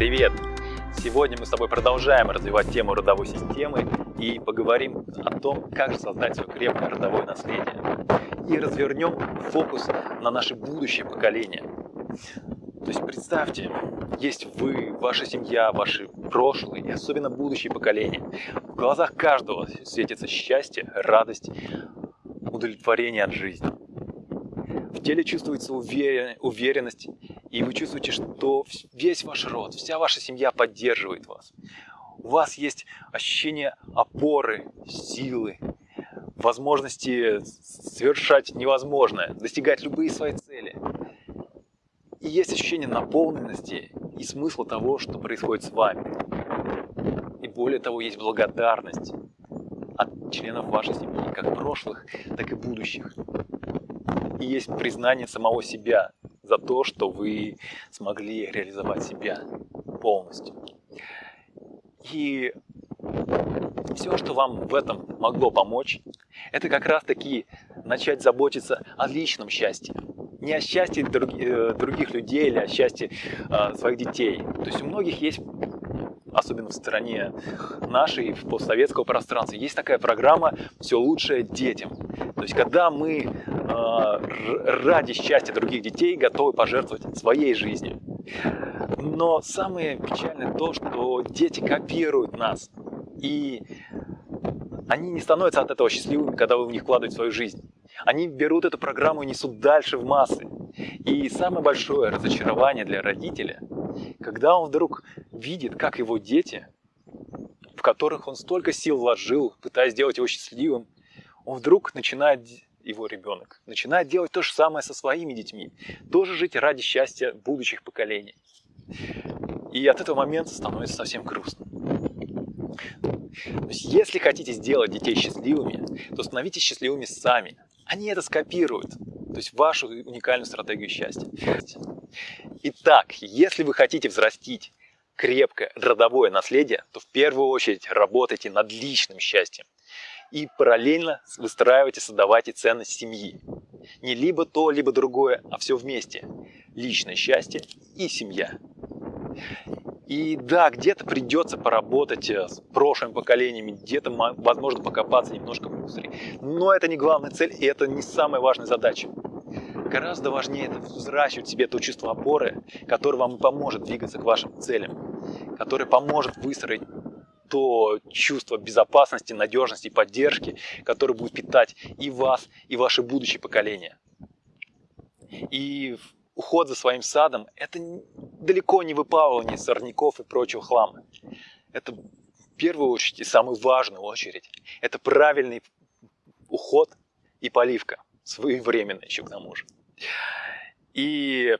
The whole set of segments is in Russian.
Привет! Сегодня мы с тобой продолжаем развивать тему родовой системы и поговорим о том, как создать свое крепкое родовое наследие. И развернем фокус на наше будущее поколение. То есть представьте, есть вы, ваша семья, ваши прошлые и особенно будущее поколение. В глазах каждого светится счастье, радость, удовлетворение от жизни. В теле чувствуется уверенность, и вы чувствуете, что весь ваш род, вся ваша семья поддерживает вас. У вас есть ощущение опоры, силы, возможности совершать невозможное, достигать любые свои цели. И есть ощущение наполненности и смысла того, что происходит с вами. И более того, есть благодарность от членов вашей семьи, как прошлых, так и будущих. И есть признание самого себя за то, что вы смогли реализовать себя полностью. И все, что вам в этом могло помочь, это как раз таки начать заботиться о личном счастье. Не о счастье э, других людей или о счастье э, своих детей. То есть у многих есть особенно в стране нашей, в постсоветского пространства, есть такая программа «Все лучшее детям». То есть, когда мы ради счастья других детей готовы пожертвовать своей жизнью. Но самое печальное то, что дети копируют нас. И они не становятся от этого счастливыми, когда вы в них вкладываете свою жизнь. Они берут эту программу и несут дальше в массы. И самое большое разочарование для родителя, когда он вдруг видит, как его дети, в которых он столько сил вложил, пытаясь сделать его счастливым, он вдруг начинает, его ребенок, начинает делать то же самое со своими детьми, тоже жить ради счастья будущих поколений. И от этого момента становится совсем грустно. То есть, если хотите сделать детей счастливыми, то становитесь счастливыми сами. Они это скопируют, то есть вашу уникальную стратегию счастья. Итак, если вы хотите взрастить крепкое родовое наследие, то в первую очередь работайте над личным счастьем. И параллельно выстраивайте, создавайте ценность семьи. Не либо то, либо другое, а все вместе. Личное счастье и семья. И да, где-то придется поработать э, с прошлыми поколениями, где-то, возможно, покопаться немножко в мусоре. Но это не главная цель, и это не самая важная задача. Гораздо важнее это взращивать в себе то чувство опоры, которое вам и поможет двигаться к вашим целям, которое поможет выстроить то чувство безопасности, надежности и поддержки, которое будет питать и вас, и ваши будущие поколения. И уход за своим садом – это далеко не выпалывание сорняков и прочего хлама. Это в первую очередь и самую важную очередь – это правильный уход и поливка, своевременно еще к тому же. И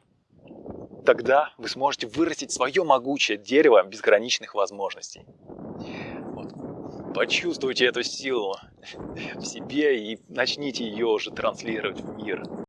тогда вы сможете вырастить свое могучее дерево безграничных возможностей. Почувствуйте эту силу в себе и начните ее уже транслировать в мир.